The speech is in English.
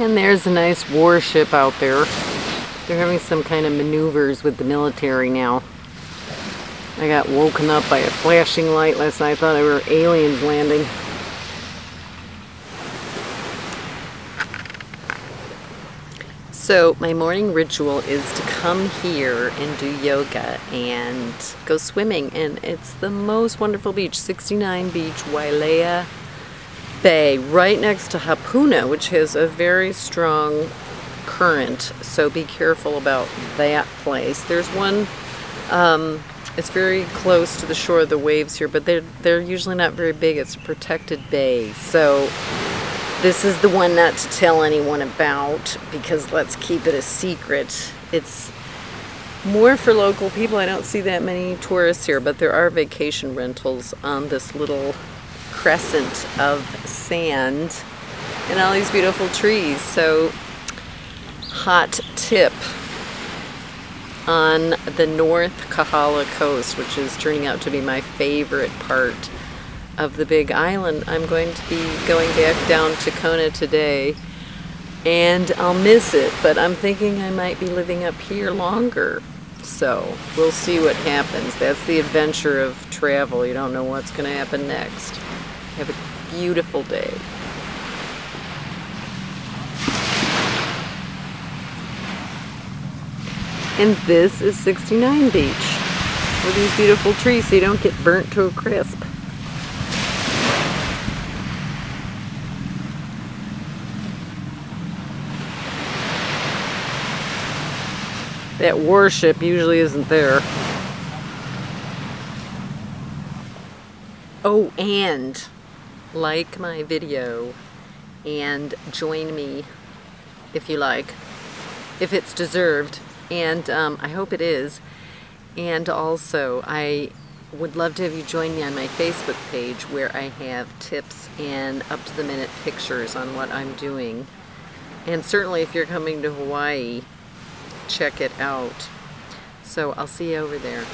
And there's a nice warship out there. They're having some kind of maneuvers with the military now. I got woken up by a flashing light last night. I thought I were aliens landing. So my morning ritual is to come here and do yoga and go swimming and it's the most wonderful beach, 69 Beach, Wailea Bay, right next to Hapuna, which has a very strong current, so be careful about that place. There's one, um, it's very close to the shore of the waves here, but they're, they're usually not very big. It's a protected bay, so this is the one not to tell anyone about because let's keep it a secret. It's more for local people. I don't see that many tourists here, but there are vacation rentals on this little crescent of sand and all these beautiful trees. So hot tip on the North Kohala coast, which is turning out to be my favorite part of the big island. I'm going to be going back down to Kona today and I'll miss it, but I'm thinking I might be living up here longer. So we'll see what happens. That's the adventure of travel. You don't know what's going to happen next. Have a beautiful day. And this is 69 Beach with these beautiful trees so you don't get burnt to a crisp. That warship usually isn't there. Oh, and like my video and join me if you like, if it's deserved, and um, I hope it is. And also, I would love to have you join me on my Facebook page where I have tips and up-to-the-minute pictures on what I'm doing. And certainly if you're coming to Hawaii, check it out. So I'll see you over there.